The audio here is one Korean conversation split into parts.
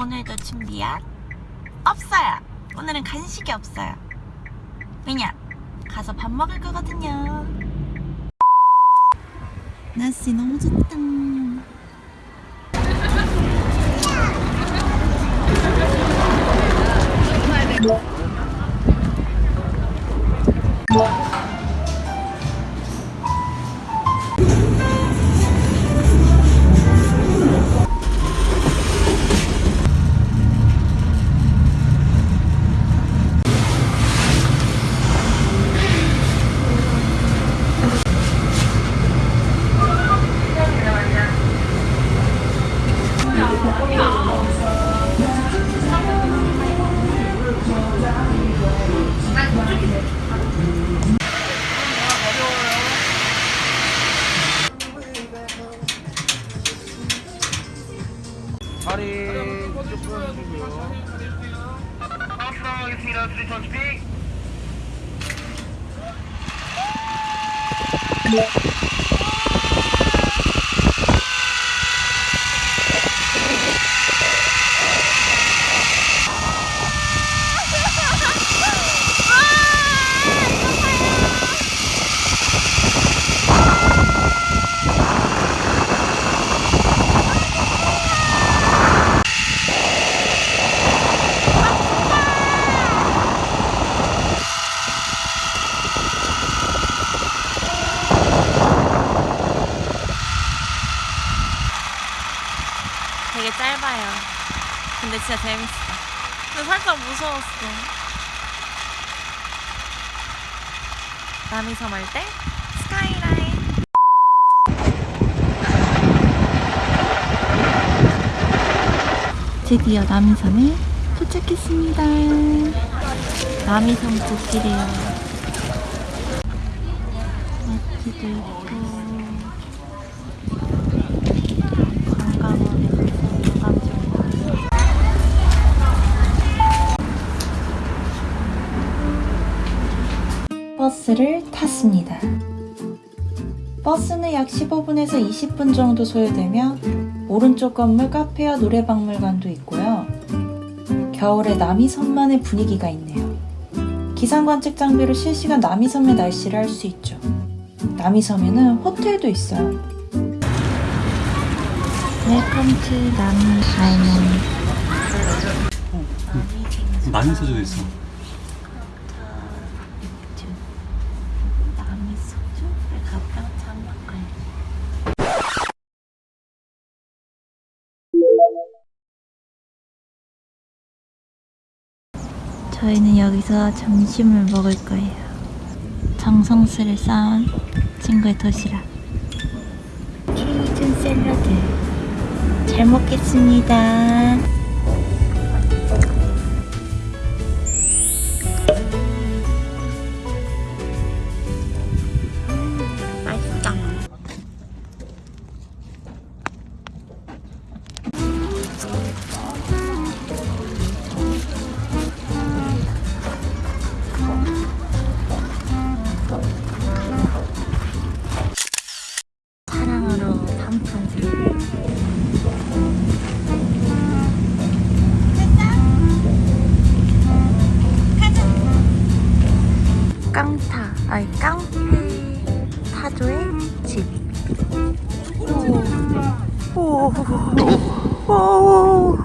오늘도 준비한 없어요. 오늘은 간식이 없어요. 왜냐? 가서 밥 먹을 거거든요. 날씨 너무 좋다. 풀어주시고요. 하겠습니다. 수리선 준비. 되게 짧아요. 근데 진짜 재밌어. 근데 살짝 무서웠어. 남이 섬 할 때 스카이라인. 드디어 남이섬에 도착했습니다. 남이섬 꽃길이에요. 마트도 있고. 버스를 탔습니다. 버스는 약 15분에서 20분 정도 소요되며 오른쪽 건물 카페와 노래박물관도 있고요. 겨울에 남이섬만의 분위기가 있네요. 기상관측 장비로 실시간 남이섬의 날씨를 알 수 있죠. 남이섬에는 호텔도 있어요. Welcome to 남이 Island 많이 써져 있어. 저희는 여기서 점심을 먹을 거예요. 정성스레 쌓은 친구의 도시락. 케이준 샐러드. 잘 먹겠습니다. 맛있다. 오, 오, 오,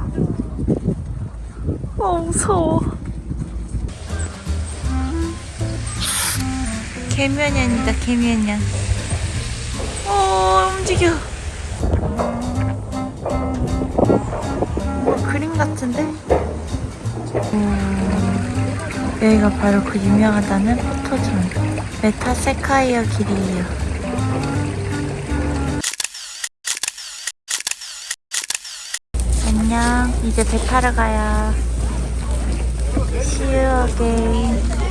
오, 무서워. 개면연이다, 개면연. 오, 움직여. 뭐 그림 같은데? 음, 여기가 바로 그 유명하다는 포토존. 메타세쿼이아 길이에요. 이제 배 타러 가요. Again. 안녕.